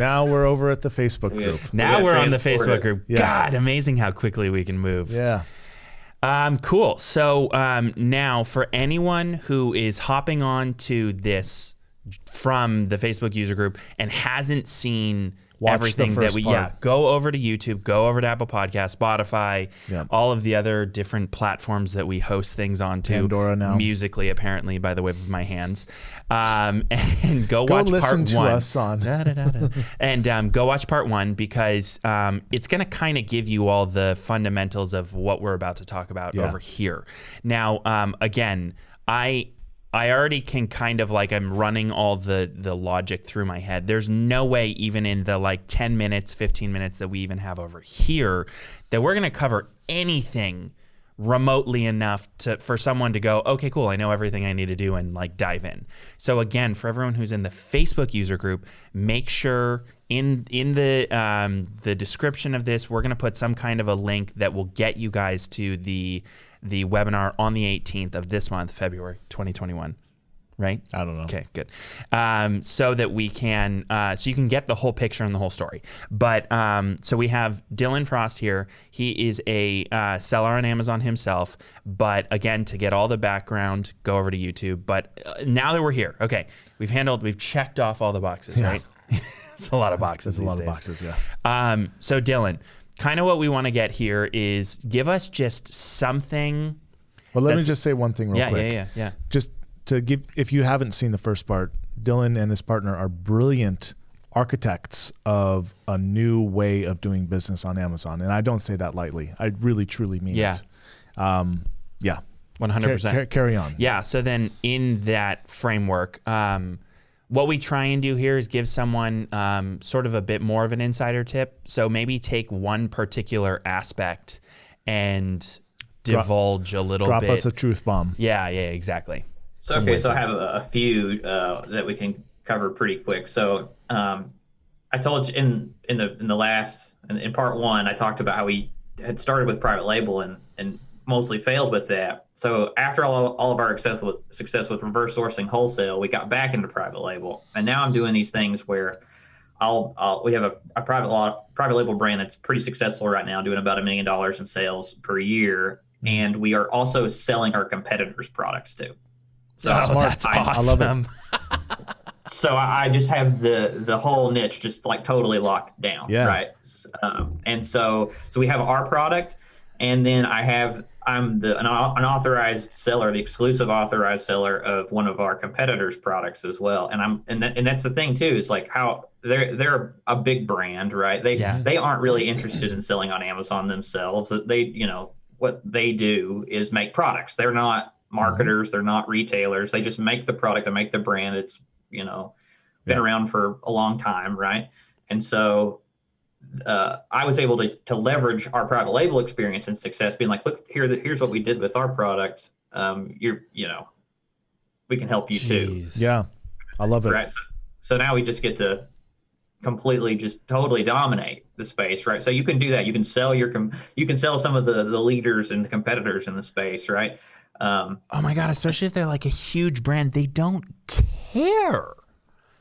now we're over at the Facebook Yeah. group. Now Yeah, we're on the Facebook group. Yeah. God, amazing how quickly we can move. Yeah. Um, cool. So um, now, for anyone who is hopping on to this from the Facebook user group and hasn't seen Watch everything that we part. yeah, go over to YouTube, go over to Apple Podcast, Spotify, Yeah. all of the other different platforms that we host things on to. Pandora now. musically, apparently, by the wave of my hands. Um, and go, Go watch listen part to one. us on- Da, da, da, da. and um, go watch part one because um, it's going to kind of give you all the fundamentals of what we're about to talk about Yeah. over here. Now, um, again, I I already can kind of like I'm running all the the logic through my head. There's no way even in the like 10 minutes, 15 minutes that we even have over here that we're going to cover anything remotely enough to for someone to go, okay, cool, I know everything I need to do and like dive in. So again, for everyone who's in the Facebook user group, make sure in in the um, the description of this, we're gonna put some kind of a link that will get you guys to the the webinar on the 18th of this month, February 2021. Right? I don't know. Okay, good. Um, so that we can, uh, so you can get the whole picture and the whole story. But um, so we have Dylan Frost here. He is a uh, seller on Amazon himself. But again, to get all the background, go over to YouTube. But uh, now that we're here, okay, we've handled, we've checked off all the boxes, right? it's a lot of boxes. There's a lot these of boxes. Yeah. Um, so Dylan, kind of what we want to get here is give us just something. Well, let me just say one thing real Yeah, quick. yeah, yeah, yeah. Just to give, if you haven't seen the first part, Dylan and his partner are brilliant architects of a new way of doing business on Amazon, and I don't say that lightly. I really, truly mean Yeah. it. Um, yeah. One hundred percent. car- carry on. Yeah. So then, in that framework, um, what we try and do here is give someone um, sort of a bit more of an insider tip. So maybe take one particular aspect and Drop- divulge a little Drop bit. Drop us a truth bomb. yeah. Yeah. Exactly. So Some okay, so. I have a, a few uh, that we can cover pretty quick. So um, I told you in in the in the last in, in part one, I talked about how we had started with private label and and mostly failed with that. So after all, all of our success with success with reverse sourcing wholesale, we got back into private label, and now I'm doing these things where I'll, I'll we have a, a private law private label brand that's pretty successful right now, doing about a million dollars in sales per year, and we are also selling our competitors' products too. So oh, that's I- awesome. I love it. so I I just have the the whole niche just like totally locked down, Yeah. right? Um, and so so we have our product, and then I have I'm the an, an authorized seller, the exclusive authorized seller of one of our competitors' products as well. And I'm and that, and that's the thing too is like how they're they're a big brand, right? They Yeah. they aren't really interested in selling on Amazon themselves. That They you know what they do is make products. They're not marketers. Mm-hmm. They're not retailers. They just make the product. They make the brand. It's you know been Yeah. around for a long time, right? And so uh, I was able to to leverage our private label experience and success, being like, look here, here's what we did with our products. Um, you're you know, we can help you too, Yeah. I love it. right? So, so now we just get to completely just totally dominate the space right so you can do that you can sell your com- you can sell some of the the leaders and the competitors in the space right um, Oh my god, especially if they're like a huge brand, they don't care.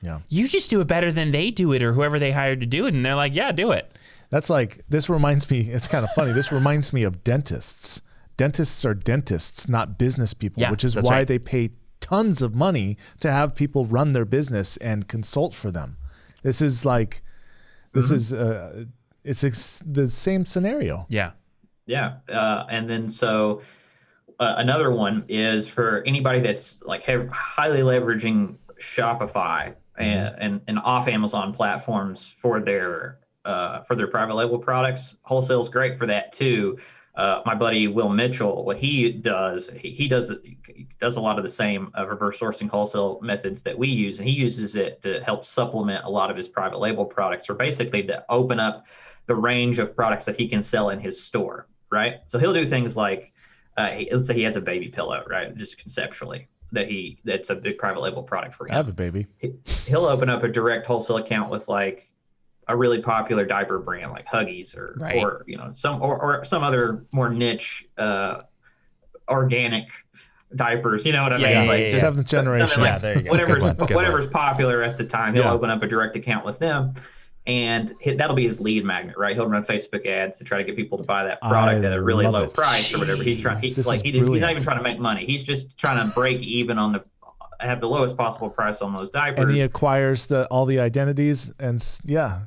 Yeah. You just do it better than they do it or whoever they hired to do it and they're like, "Yeah, do it." That's like this reminds me. It's kind of funny. This reminds me of dentists. Dentists are dentists, not business people, Yeah, which is why right. they pay tons of money to have people run their business and consult for them. This is like, this Mm-hmm. is uh, it's ex- the same scenario. Yeah. Yeah, uh, and then so uh, another one is for anybody that's like highly leveraging Shopify and, and and off Amazon platforms for their uh, for their private label products. Wholesale's great for that too. Uh, my buddy Will Mitchell, what he does, he, he does he does a lot of the same uh, reverse sourcing wholesale methods that we use, and he uses it to help supplement a lot of his private label products, or basically to open up the range of products that he can sell in his store, right? So he'll do things like, uh, he, let's say he has a baby pillow, right? Just conceptually, that he that's a big private label product for I him. have a baby. He- He'll open up a direct wholesale account with like a really popular diaper brand like Huggies or Right. or you know some or, or some other more niche uh, organic diapers. You know what I Yeah, mean? yeah, like yeah, yeah. Seventh generation. something like Yeah, there you go. whatever's one, whatever's popular at the time. He'll Yeah. open up a direct account with them, and that'll be his lead magnet, right? He'll run Facebook ads to try to get people to buy that product I at a really low it. price or whatever. He's trying. He's like he just, he's not even trying to make money. He's just trying to break even on the have the lowest possible price on those diapers. and he acquires the all the identities and yeah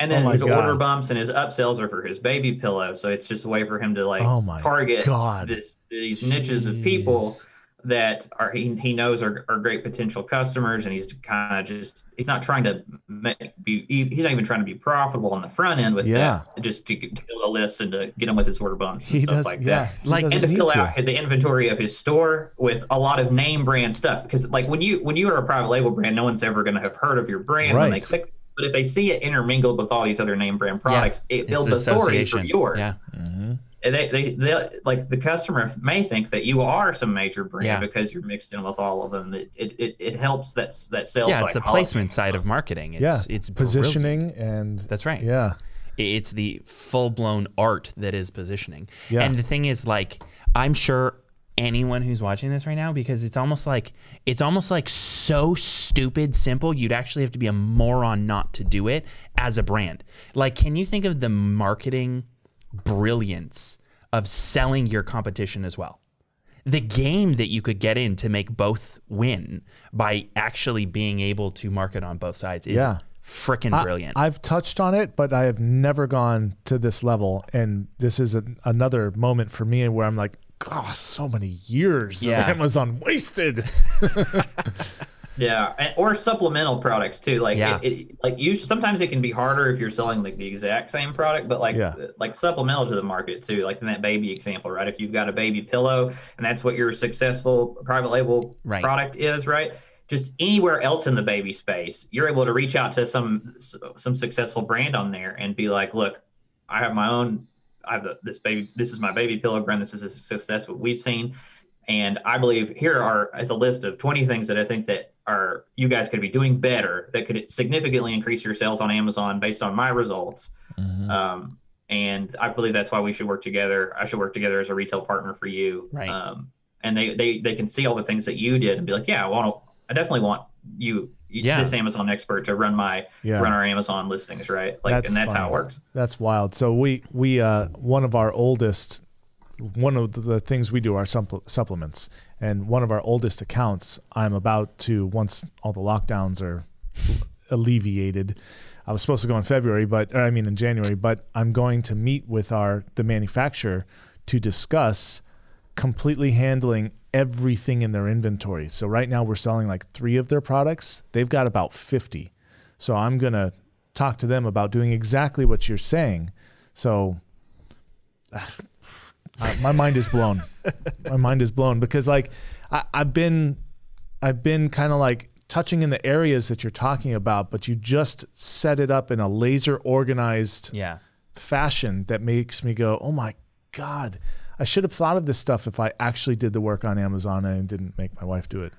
And then Oh his God. order bumps and his upsells are for his baby pillow. So it's just a way for him to like Oh my target God. this, these niches of people Jeez. That are he, he knows are, are great potential customers and he's kind of just he's not trying to make, be he's not even trying to be profitable on the front end with Yeah. that just to, to build a list and to get them with his order bumps and he stuff does like yeah that Like- and to fill to. out the inventory of his store with a lot of name brand stuff because like when you when you are a private label brand no one's ever going to have heard of your brand when they Right. click but if they see it intermingled with all these other name brand products it builds authority for association. yours Yeah. Mhm. And they, they, they like the customer may think that you are some major brand Yeah. because you're mixed in with all of them it it, it, it helps that that sales Yeah, it's the placement side of marketing. It's, yeah it's brilliant. positioning and That's right. yeah It's the full blown art that is positioning. Yeah. And the thing is, like, I'm sure anyone who's watching this right now, because it's almost like it's almost like so stupid simple, you'd actually have to be a moron not to do it as a brand. Like, can you think of the marketing brilliance of selling your competition as well? the game that you could get in to make both win by actually being able to market on both sides is Yeah. freaking brilliant. I've touched on it, but I have never gone to this level. And this is a, another moment for me where I'm like, God, so many years Yeah. of Amazon wasted. yeah and, or supplemental products too like Yeah. it, it like you sometimes it can be harder if you're selling like the exact same product but like Yeah. like supplemental to the market too like in that baby example right if you've got a baby pillow and that's what your successful private label Right. product is right just anywhere else in the baby space you're able to reach out to some some successful brand on there and be like look i have my own i have this baby this is my baby pillow brand this is a success what we've seen and I believe here are as a list of 20 things that I think that are you guys could be doing better that could significantly increase your sales on Amazon based on my results. Mm-hmm. Um, and I believe that's why we should work together. I should work together as a retail partner for you. Right. Um, and they, they they can see all the things that you did and be like, yeah, I want to. I definitely want you, Yeah. this Amazon expert, to run my Yeah. run our Amazon listings, right? Like, That's and that's how it works. That's wild. So we we uh one of our oldest one of the things we do are supple- supplements and one of our oldest accounts I'm about to once all the lockdowns are alleviated I was supposed to go in February but I mean in January but I'm going to meet with our the manufacturer to discuss completely handling everything in their inventory. So right now we're selling like 3 of their products. They've got about 50. So I'm going to talk to them about doing exactly what you're saying. So ah, uh, my mind is blown. my mind is blown because like I, I've been I've been kind of like touching in the areas that you're talking about, but you just set it up in a laser organized yeah. fashion that makes me go, "Oh my god, I should have thought of this stuff if I actually did the work on Amazon and didn't make my wife do it."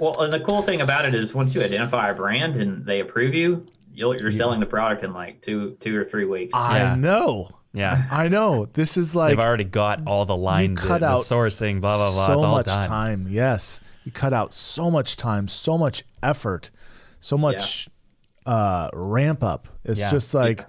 Well, and the cool thing about it is once you identify a brand and they approve you, you'll, you're selling the product in like two two or three weeks. Yeah. I know. Yeah. I know. This is like They've already got all the lines, cut the out sourcing, blah blah blah. so it's all much done. time. Yes, you cut out so much time, so much effort, so much uh, ramp up. It's Yeah. just like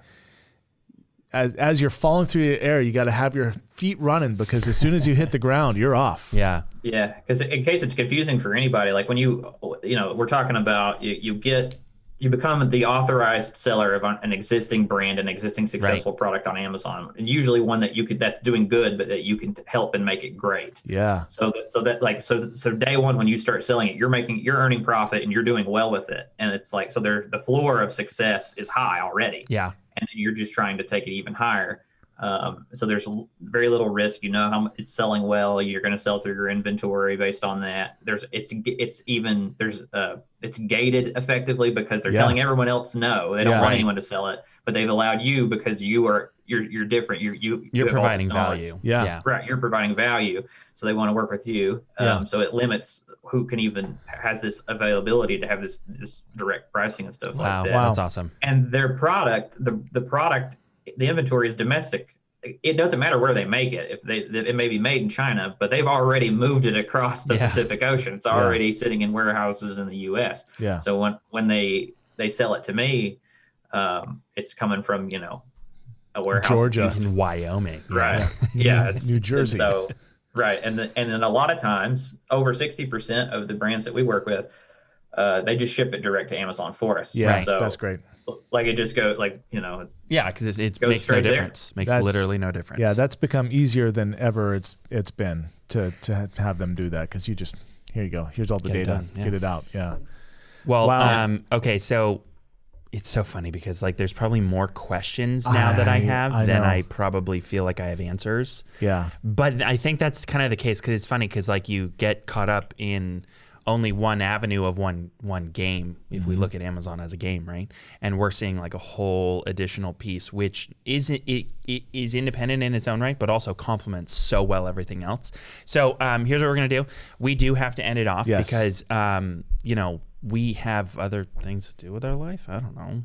as as you're falling through the air, you got to have your feet running because as soon as you hit the ground, you're off. Yeah. Yeah, because in case it's confusing for anybody, like when you, you know, we're talking about you, you get, you become the authorized seller of an existing brand, an existing successful product on Amazon, and usually one that you could that's doing good, but that you can help and make it great. Yeah. So that, so that like so so day one when you start selling it, you're making you're earning profit and you're doing well with it, and it's like so there the floor of success is high already Yeah. and then you're just trying to take it even higher. Um, so there's very little risk. You know how mu- it's selling well. You're going to sell through your inventory based on that. There's it's it's even there's uh it's gated effectively because they're Yeah. telling everyone else no. They don't Yeah. want Right. anyone to sell it, but they've allowed you because you are you're you're different. You you you You're have all this providing value. Yeah. Yeah. Right, you're providing value, so they want to work with you. Um, Yeah. So it limits who can even has this availability to have this this direct pricing and stuff Wow. like that Wow. That's awesome. and their product the the product the inventory is domestic it doesn't matter where they make it if they it may be made in china but they've already moved it across the Yeah. pacific ocean it's already sitting in warehouses in the us Yeah. so when when they they sell it to me um, it's coming from you know a warehouse Georgia. in Wyoming. right Yeah. yeah, it's, New and Jersey. so right and the, and then a lot of times over 60% of the brands that we work with uh, they just ship it direct to amazon for us Yeah, so that's great. like it just go like you know Yeah, because it, it makes no straight there. difference. Makes That's- literally no difference. Yeah, that's become easier than ever it's it's been to to have them do that because you just here you go. Here's all the Get it data. done, yeah. Get it out. Yeah. Well, Wow. um, okay, so it's so funny because like there's probably more questions now that I I- have I than. I probably feel like I have answers. Yeah. But I think that's kind of the case because it's funny because like you get caught up in only one avenue of one one game if Mm-hmm. we look at Amazon as a game, right? And we're seeing like a whole additional piece which is it, it is independent in its own right, but also complements so well everything else. So um, here's what we're gonna do: we do have to end it off Yes. because um, you know we have other things to do with our life. I don't know.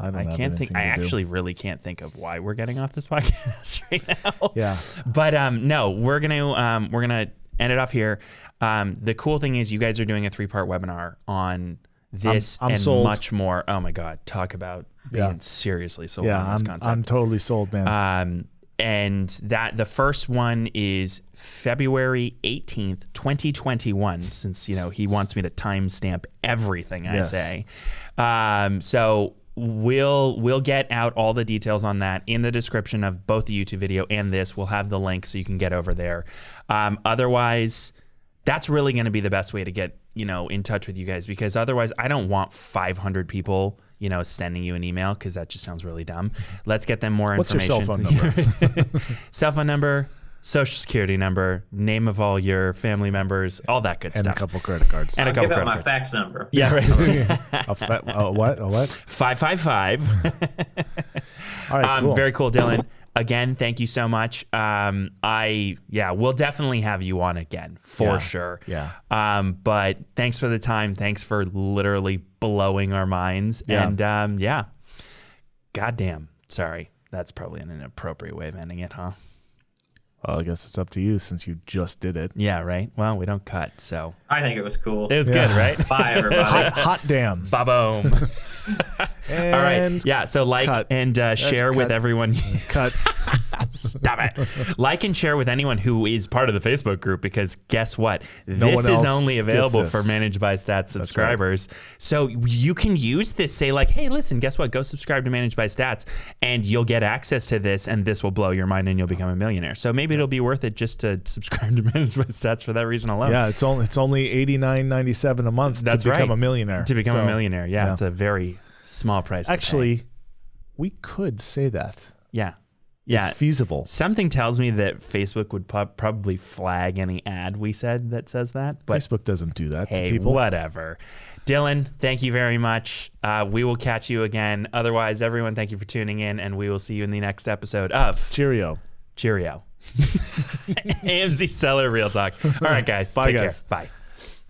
I don't I can't think. I to do. actually really can't think of why we're getting off this podcast right now. Yeah. But um, no, we're gonna um, we're gonna end it off here. Um, the cool thing is, you guys are doing a three part webinar on this I'm and sold. much more. Oh my god, talk about being Yeah. seriously sold Yeah. on this I'm concept. I'm totally sold, man. Um, and that the first one is February 18th, 2021, since, you know, he wants me to timestamp everything I Yes. say. Um, so we'll we'll get out all the details on that in the description of both the YouTube video and this. We'll have the link so you can get over there. Um, otherwise, that's really going to be the best way to get you know in touch with you guys because otherwise I don't want 500 people you know sending you an email because that just sounds really dumb. Let's get them more What's your information. cell phone number? cell phone number, social security number, name of all your family members, all that good and stuff. And a couple credit cards. And a I'll couple give out credit my cards. fax number Yeah, right. a fa- a what? A what? Five five five. All right. Um, cool. Very cool, Dylan. Again, thank you so much. Um, I yeah, we'll definitely have you on again for Yeah. sure. Yeah. Um, but thanks for the time. Thanks for literally blowing our minds. Yeah. And um, yeah, goddamn. Sorry, that's probably an inappropriate way of ending it, huh? Well, I guess it's up to you since you just did it. Yeah, right. Well, we don't cut, so i think it was cool it was Yeah. good, right? bye everybody Hot, hot damn. Ba boom. All right. Yeah. So like cut. and uh, share with everyone. Cut. Stop it. Like and share with anyone who is part of the Facebook group because guess what? No this is only available for Managed by Stats subscribers. So you can use this, say, like, hey, listen, guess what? Go subscribe to Managed by Stats and you'll get access to this and this will blow your mind and you'll become a millionaire. So maybe it'll be worth it just to subscribe to Managed by Stats for that reason alone. Yeah, it's only it's only eighty nine ninety seven a month That's to become right. a millionaire. To become a millionaire. Yeah, yeah. It's a very small price. Actually, we could say that. yeah. Yeah. It's feasible. Something tells me that Facebook would probably flag any ad we said that says that. But Facebook doesn't do that hey, to people. whatever. Dylan, thank you very much. Uh, we will catch you again. Otherwise, everyone, thank you for tuning in, and we will see you in the next episode of Cheerio. Cheerio. AMZ Seller Real Talk. All right, guys. Bye, take guys. care. Bye.